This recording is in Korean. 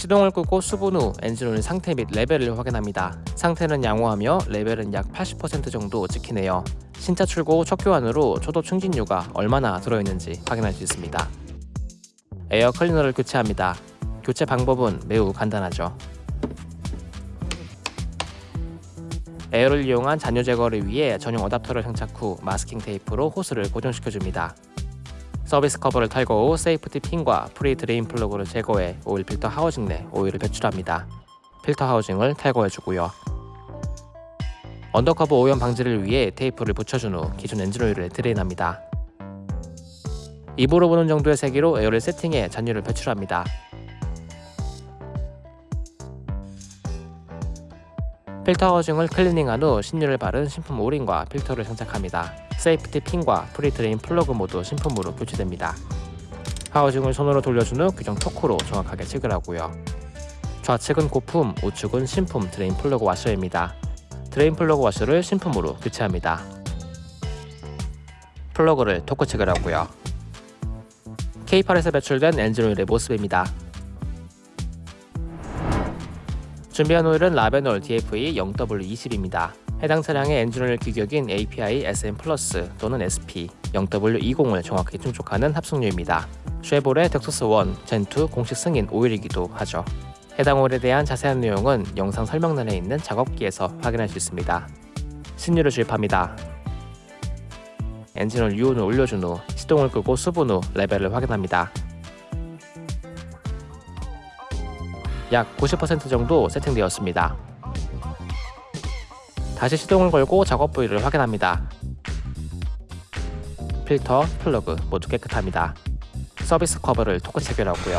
시동을 끄고 수분 후 엔진오일 상태 및 레벨을 확인합니다. 상태는 양호하며 레벨은 약 80% 정도 찍히네요. 신차 출고 후 첫 교환으로 초도 충진유가 얼마나 들어있는지 확인할 수 있습니다. 에어 클리너를 교체합니다. 교체 방법은 매우 간단하죠. 에어를 이용한 잔유 제거를 위해 전용 어답터를 장착 후 마스킹 테이프로 호스를 고정시켜줍니다. 서비스 커버를 탈거 후 safety pin과 pre drain plug를 제거해 오일 필터 하우징 내 오일을 배출합니다. 필터 하우징을 탈거해주고요. undercover 오염 방지를 위해 테이프를 붙여준 후 기존 엔진 오일을 drain합니다. 입으로 부는 정도의 세기로 에어를 세팅해 잔유를 배출합니다. 필터 하우징을 클리닝한 후 신유를 바른 신품 O-ring과 필터를 장착합니다. safety pin과 pre drain plug 모두 신품으로 교체됩니다. 하우징을 손으로 돌려준 후 규정 토크로 정확하게 체결하고요. 좌측은 고품, 우측은 신품 drain plug 와셔입니다. drain plug 와셔를 신품으로 교체합니다. 플러그를 토크 체결하고요. K8에서 배출된 엔진오일의 모습입니다. 준비한 오일은 라벤올 DFE 0W20입니다. 해당 차량의 엔진오일 규격인 API SN Plus 또는 SP 0W20을 정확히 충족하는 합성유입니다. 쉐보레 dexos 1 Gen2 공식 승인 오일이기도 하죠. 해당 오일에 대한 자세한 내용은 영상 설명란에 있는 작업기에서 확인할 수 있습니다. 신유를 주입합니다. 엔진오일 유온을 올려준 후 시동을 끄고 수분 후 레벨을 확인합니다. 약 90% 정도 세팅되었습니다. 다시 시동을 걸고 작업 부위를 확인합니다. 필터, 플러그 모두 깨끗합니다. 서비스 커버를 토크 체결하고요.